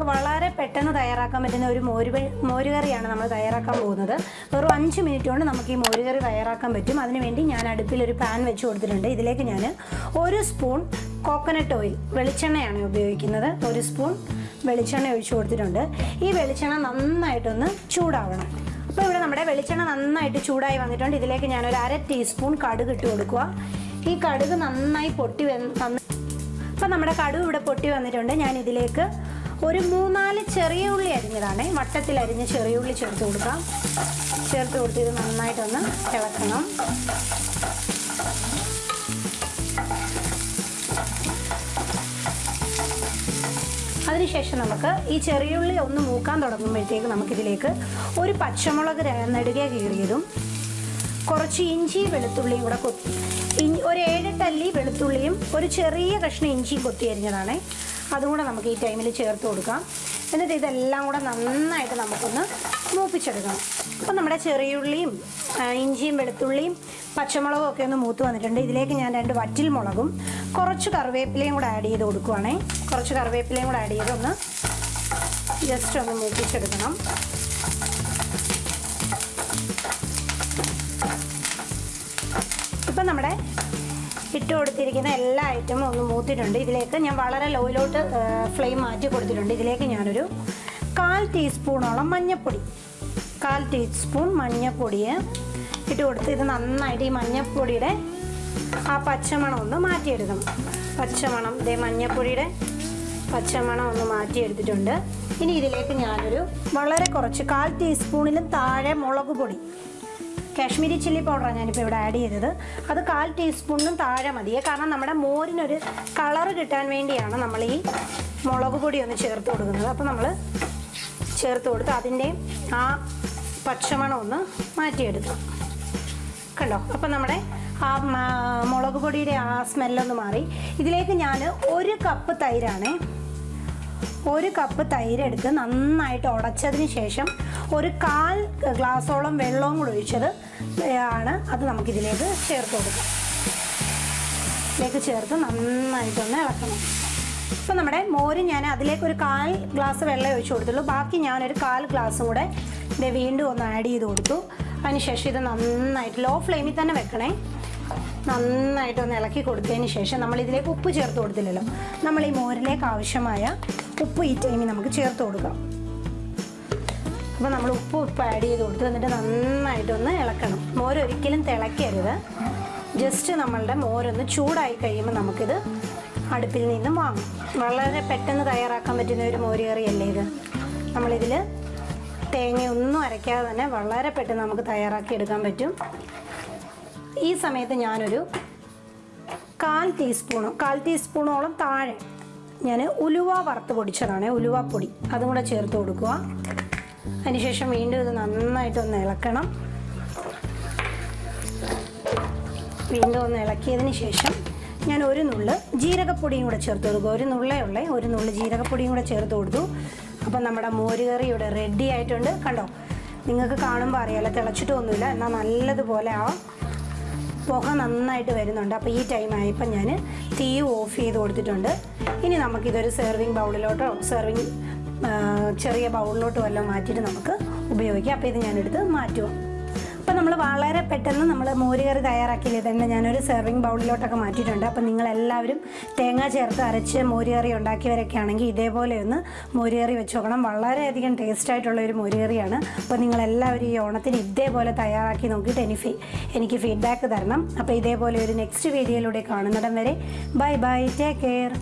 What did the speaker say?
നമുക്ക് വളരെ പെട്ടെന്ന് തയ്യാറാക്കാൻ പറ്റുന്ന ഒരു മോര് മോരുകറിയാണ് നമ്മൾ തയ്യാറാക്കാൻ പോകുന്നത്. വെറും അഞ്ച് മിനിറ്റ് കൊണ്ട് നമുക്ക് ഈ മോരുകറി തയ്യാറാക്കാൻ പറ്റും. അതിനുവേണ്ടി ഞാൻ അടുപ്പിൽ ഒരു പാൻ വെച്ച് കൊടുത്തിട്ടുണ്ട്. ഇതിലേക്ക് ഞാൻ ഒരു സ്പൂൺ കോക്കനട്ട് ഓയിൽ വെളിച്ചെണ്ണയാണ് ഉപയോഗിക്കുന്നത്. ഒരു സ്പൂൺ വെളിച്ചെണ്ണ ഒഴിച്ചു കൊടുത്തിട്ടുണ്ട്. ഈ വെളിച്ചെണ്ണ നന്നായിട്ടൊന്ന് ചൂടാവണം. അപ്പോൾ ഇവിടെ നമ്മുടെ വെളിച്ചെണ്ണ നന്നായിട്ട് ചൂടായി വന്നിട്ടുണ്ട്. ഇതിലേക്ക് ഞാനൊരു അര ടീസ്പൂൺ കടുക് ഇട്ട് കൊടുക്കുക. ഈ കടുക് നന്നായി പൊട്ടി വന്ന് അപ്പോൾ അപ്പം നമ്മുടെ കടുക് ഇവിടെ പൊട്ടി വന്നിട്ടുണ്ട്. ഞാൻ ഇതിലേക്ക് ഒരു മൂന്നാൽ ചെറിയ ഉള്ളി അരിഞ്ഞതാണ്. വട്ടത്തിൽ അരിഞ്ഞ് ചെറിയ ഉള്ളി ചേർത്ത് കൊടുക്കാം. ചേർത്ത് കൊടുത്ത് ഇത് നന്നായിട്ടൊന്ന് ഇളക്കണം. അതിനുശേഷം നമുക്ക് ഈ ചെറിയുള്ളി ഒന്ന് മൂക്കാൻ തുടങ്ങുമ്പോഴത്തേക്ക് നമുക്കിതിലേക്ക് ഒരു പച്ചമുളക് നെടുകെ കീറിയതും കുറച്ച് ഇഞ്ചി വെളുത്തുള്ളിയും കൂടെ കൊത്തി ഒരു ഏഴെട്ടല്ലി വെളുത്തുള്ളിയും ഒരു ചെറിയ കഷ്ണം ഇഞ്ചിയും കൊത്തി അരിഞ്ഞതാണ്. അതും കൂടെ നമുക്ക് ഈ ടൈമിൽ ചേർത്ത് കൊടുക്കാം. എന്നിട്ട് ഇതെല്ലാം കൂടെ നന്നായിട്ട് നമുക്കൊന്ന് മൂപ്പിച്ചെടുക്കണം. അപ്പം നമ്മുടെ ചെറിയുള്ളിയും ഇഞ്ചിയും വെളുത്തുള്ളിയും പച്ചമുളകും ഒക്കെ ഒന്ന് മൂത്ത് വന്നിട്ടുണ്ട്. ഇതിലേക്ക് ഞാൻ രണ്ട് വറ്റിൽ മുളകും കുറച്ച് കറിവേപ്പിലയും കൂടെ ആഡ് ചെയ്ത് കൊടുക്കുവാണേ. കുറച്ച് കറിവേപ്പിലയും കൂടെ ആഡ് ചെയ്ത് ഒന്ന് ജസ്റ്റ് ഒന്ന് മൂപ്പിച്ചെടുക്കണം. ഇപ്പം നമ്മുടെ ഇട്ട് കൊടുത്തിരിക്കുന്ന എല്ലാ ഐറ്റമും ഒന്ന് മൂത്തിട്ടുണ്ട്. ഇതിലേക്ക് ഞാൻ വളരെ ലോയിലോട്ട് ഫ്ലെയിം മാറ്റി കൊടുത്തിട്ടുണ്ട്. ഇതിലേക്ക് ഞാനൊരു കാൽ ടീസ്പൂണോളം മഞ്ഞൾപ്പൊടി കാൽ ടീസ്പൂൺ മഞ്ഞൾപ്പൊടിയെ ഇട്ട് കൊടുത്ത് ഇത് നന്നായിട്ട് ഈ മഞ്ഞൾപ്പൊടിയുടെ ആ പച്ചമണം ഒന്ന് മാറ്റിയെടുക്കണം. പച്ചമണം ഇതേ മഞ്ഞൾപ്പൊടിയുടെ പച്ചമണം ഒന്ന് മാറ്റിയെടുത്തിട്ടുണ്ട്. ഇനി ഇതിലേക്ക് ഞാനൊരു വളരെ കുറച്ച് കാൽ ടീസ്പൂണിലും താഴെ മുളക് പൊടി. കാശ്മീരി ചില്ലി പൗഡറാണ് ഞാനിപ്പോൾ ഇവിടെ ആഡ് ചെയ്തത്. അത് കാൽ ടീസ്പൂണിനും താഴെ മതിയെ കാരണം നമ്മുടെ മോരിനൊരു കളറ് കിട്ടാൻ വേണ്ടിയാണ് നമ്മൾ ഈ മുളക് പൊടി ഒന്ന് ചേർത്ത് കൊടുക്കുന്നത്. അപ്പോൾ നമ്മൾ ചേർത്ത് കൊടുത്ത് അതിന്റെ ആ പച്ചമണം ഒന്ന് മാറ്റിയെടുക്കാം. കണ്ടോ? അപ്പം നമ്മുടെ ആ മുളക് പൊടിയുടെ ആ സ്മെല്ലൊന്ന് മാറി. ഇതിലേക്ക് ഞാൻ ഒരു കപ്പ് തൈരാണേ ഒരു കപ്പ് തൈരെടുത്ത് നന്നായിട്ട് ഉടച്ചതിന് ശേഷം ഒരു കാൽ ഗ്ലാസോളം വെള്ളവും കൂടെ ഒഴിച്ചത് ആണ് അത് നമുക്കിതിലേക്ക് ചേർത്ത് കൊടുക്കാം. ഇതിലേക്ക് ചേർത്ത് നന്നായിട്ടൊന്ന് ഇളക്കണം. ഇപ്പം നമ്മുടെ മോര് ഞാൻ അതിലേക്ക് ഒരു കാൽ ഗ്ലാസ് വെള്ളം ഒഴിച്ചു കൊടുത്തുള്ളൂ. ബാക്കി ഞാനൊരു കാൽ ഗ്ലാസ്സും കൂടെ ഇത് വീണ്ടും ഒന്ന് ആഡ് ചെയ്ത് കൊടുത്തു. അതിനുശേഷം ഇത് നന്നായിട്ട് ലോ ഫ്ലെയിമിൽ തന്നെ വെക്കണേ. നന്നായിട്ടൊന്ന് ഇളക്കി കൊടുത്തതിന് ശേഷം നമ്മൾ ഇതിലേക്ക് ഉപ്പ് ചേർത്ത് കൊടുത്തില്ലല്ലോ. നമ്മൾ ഈ മോരിലേക്ക് ആവശ്യമായ ഉപ്പ് ഈ ടൈമിൽ നമുക്ക് ചേർത്ത് കൊടുക്കാം. അപ്പോൾ നമ്മൾ ഉപ്പ് ഉപ്പ് ആഡ് ചെയ്ത് കൊടുത്ത് എന്നിട്ട് നന്നായിട്ടൊന്ന് ഇളക്കണം. മോര് ഒരിക്കലും തിളയ്ക്കരുത്. ജസ്റ്റ് നമ്മളുടെ മോരൊന്ന് ചൂടായി കഴിയുമ്പോൾ നമുക്കിത് അടുപ്പിൽ നിന്നും വാങ്ങും. വളരെ പെട്ടെന്ന് തയ്യാറാക്കാൻ പറ്റുന്ന ഒരു മോര് കറിയല്ലേ ഇത്? നമ്മളിതിൽ തേങ്ങയൊന്നും അരയ്ക്കാതെ തന്നെ വളരെ പെട്ടെന്ന് നമുക്ക് തയ്യാറാക്കി എടുക്കാൻ പറ്റും. ഈ സമയത്ത് ഞാനൊരു കാൽ ടീസ്പൂണോ കാൽ ടീസ്പൂണോളം താഴെ ഞാൻ ഉലുവ വറുത്ത് പൊടിച്ചതാണ് ഉലുവപ്പൊടി അതും കൂടെ ചേർത്ത് കൊടുക്കുക. അതിനുശേഷം വീണ്ടും ഇത് നന്നായിട്ടൊന്ന് ഇളക്കണം. വീണ്ടും ഒന്ന് ഇളക്കിയതിന് ശേഷം ഞാൻ ഒരു നുള്ള് ജീരകപ്പൊടിയും കൂടെ ചേർത്ത് കൊടുക്കുക. ഒരു നുള്ളേ ഉള്ളേ ഒരു നുള്ള് ജീരകപ്പൊടിയും കൂടെ ചേർത്ത് കൊടുത്തു. അപ്പം നമ്മുടെ മോരുകറി ഇവിടെ റെഡി ആയിട്ടുണ്ട്. കണ്ടോ? നിങ്ങൾക്ക് കാണുമ്പോൾ അറിയാലോ തിളച്ചിട്ടൊന്നുമില്ല. എന്നാൽ നല്ലതുപോലെ ആ പുക നന്നായിട്ട് വരുന്നുണ്ട്. അപ്പോൾ ഈ ടൈം ആയപ്പോൾ ഞാൻ തീ ഓഫ് ചെയ്ത് കൊടുത്തിട്ടുണ്ട്. ഇനി നമുക്കിതൊരു സെർവിങ് ബൗളിലോട്ടോ സെർവിങ് ചെറിയ ബൗളിലോട്ടോ എല്ലാം മാറ്റിയിട്ട് നമുക്ക് ഉപയോഗിക്കാം. അപ്പോൾ ഇത് ഞാനെടുത്ത് മാറ്റുക അപ്പോൾ നമ്മൾ വളരെ പെട്ടെന്ന് നമ്മൾ മോരുകറി തയ്യാറാക്കിയത് തന്നെ ഞാനൊരു സെർവിങ് ബൗളിലോട്ടൊക്കെ മാറ്റിയിട്ടുണ്ട്. അപ്പോൾ നിങ്ങളെല്ലാവരും തേങ്ങ ചേർത്ത് അരച്ച് മോരുകറി ഉണ്ടാക്കിയവരൊക്കെ ആണെങ്കിൽ ഇതേപോലെ ഒന്ന് മോരുകറി വെച്ച് നോക്കണം. വളരെയധികം ടേസ്റ്റ് ആയിട്ടുള്ള ഒരു മോരുകറിയാണ് അപ്പോൾ നിങ്ങളെല്ലാവരും ഈ ഓണത്തിന് ഇതേപോലെ തയ്യാറാക്കി നോക്കിയിട്ട് എനിക്ക് എനിക്ക് ഫീഡ്ബാക്ക് തരണം. അപ്പോൾ ഇതേപോലെ ഒരു നെക്സ്റ്റ് വീഡിയോയിലൂടെ കാണുന്നിടം വരെ. Bye bye take care